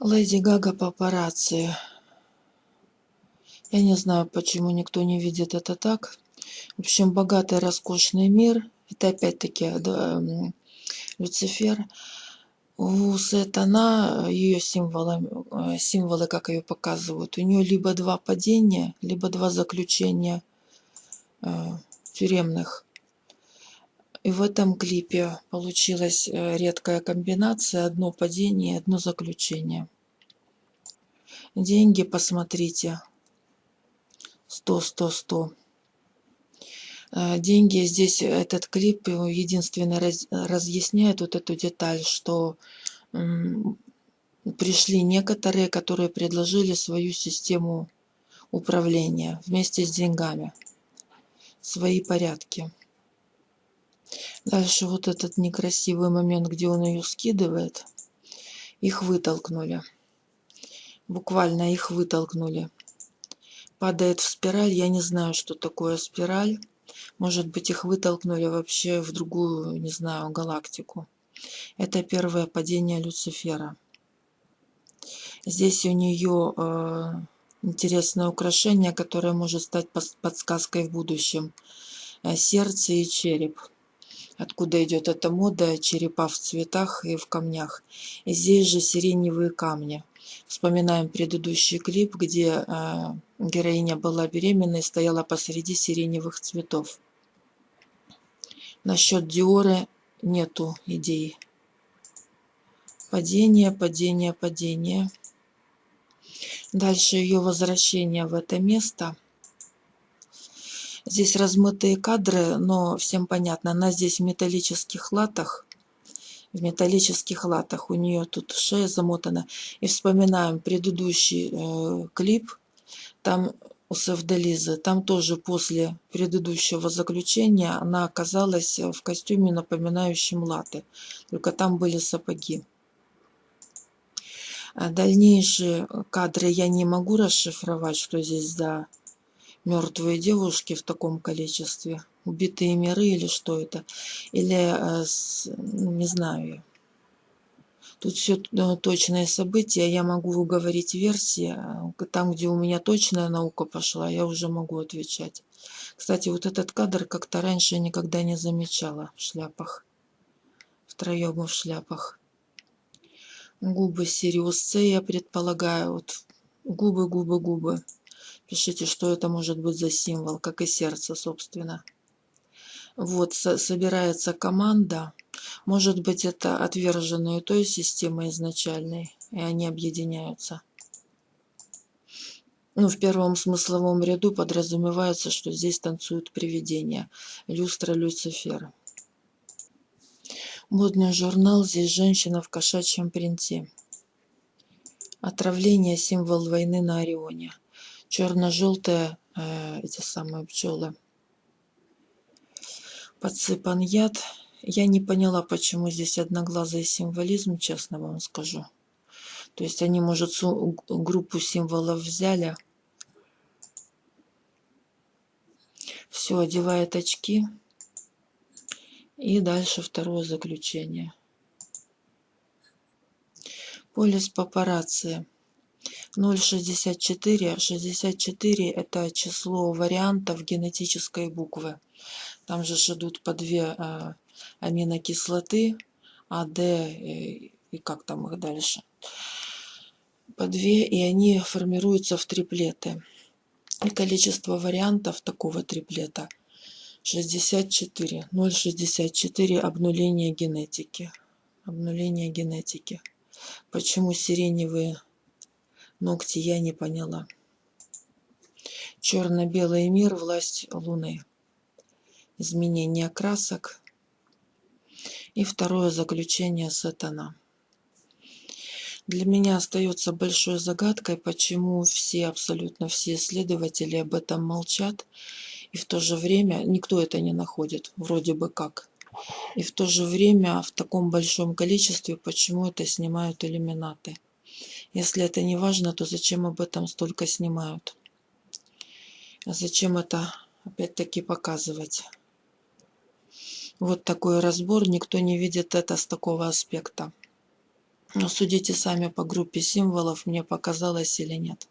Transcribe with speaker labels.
Speaker 1: Леди Гага папарацци. Я не знаю, почему никто не видит это так. В общем, богатый, роскошный мир. Это опять-таки да, Люцифер. У Сатана, ее символы, э, символы, как ее показывают, у нее либо два падения, либо два заключения э, тюремных. И в этом клипе получилась э, редкая комбинация. Одно падение, одно заключение. Деньги, посмотрите. 100, 100, 100. Деньги здесь, этот клип единственно раз, разъясняет вот эту деталь, что пришли некоторые, которые предложили свою систему управления вместе с деньгами, свои порядки. Дальше вот этот некрасивый момент, где он ее скидывает. Их вытолкнули. Буквально их вытолкнули. Падает в спираль. Я не знаю, что такое спираль. Может быть, их вытолкнули вообще в другую, не знаю, галактику. Это первое падение Люцифера. Здесь у нее э, интересное украшение, которое может стать подсказкой в будущем. Э, сердце и череп откуда идет эта мода черепа в цветах и в камнях. И здесь же сиреневые камни. Вспоминаем предыдущий клип, где э, героиня была беременна и стояла посреди сиреневых цветов. Насчет Диоры нету идей. Падение, падение, падение. Дальше ее возвращение в это место – Здесь размытые кадры, но всем понятно. Она здесь в металлических латах. В металлических латах. У нее тут шея замотана. И вспоминаем предыдущий э, клип. Там у Севделизы. Там тоже после предыдущего заключения она оказалась в костюме, напоминающем латы. Только там были сапоги. А дальнейшие кадры я не могу расшифровать, что здесь за мертвые девушки в таком количестве, убитые миры или что это, или, э, ну, не знаю. Тут все э, точные события, я могу говорить версии, а там, где у меня точная наука пошла, я уже могу отвечать. Кстати, вот этот кадр как-то раньше никогда не замечала в шляпах. Втроем в шляпах. Губы Сириус я предполагаю. Вот губы, губы, губы. Пишите, что это может быть за символ, как и сердце, собственно. Вот, со собирается команда. Может быть, это отверженные той системы изначальной, и они объединяются. Ну, в первом смысловом ряду подразумевается, что здесь танцуют привидения. Люстра Люцифера. Модный журнал «Здесь женщина в кошачьем принте». Отравление – символ войны на Орионе черно-желтые э, эти самые пчелы. Подсыпан яд. Я не поняла, почему здесь одноглазый символизм, честно вам скажу. То есть они, может, группу символов взяли. Все, одевает очки. И дальше второе заключение. Полис папарацци. 0,64. 64 это число вариантов генетической буквы. Там же идут по две э, аминокислоты, А, Д и, и как там их дальше. По две, и они формируются в триплеты. И количество вариантов такого триплета 64. 0,64 обнуление генетики. Обнуление генетики. Почему сиреневые Ногти я не поняла. Черно-белый мир, власть Луны. Изменение красок. И второе заключение сатана. Для меня остается большой загадкой, почему все, абсолютно все исследователи об этом молчат, и в то же время никто это не находит, вроде бы как. И в то же время в таком большом количестве, почему это снимают иллюминаты. Если это не важно, то зачем об этом столько снимают? А зачем это опять-таки показывать? Вот такой разбор, никто не видит это с такого аспекта. Ну, судите сами по группе символов, мне показалось или нет.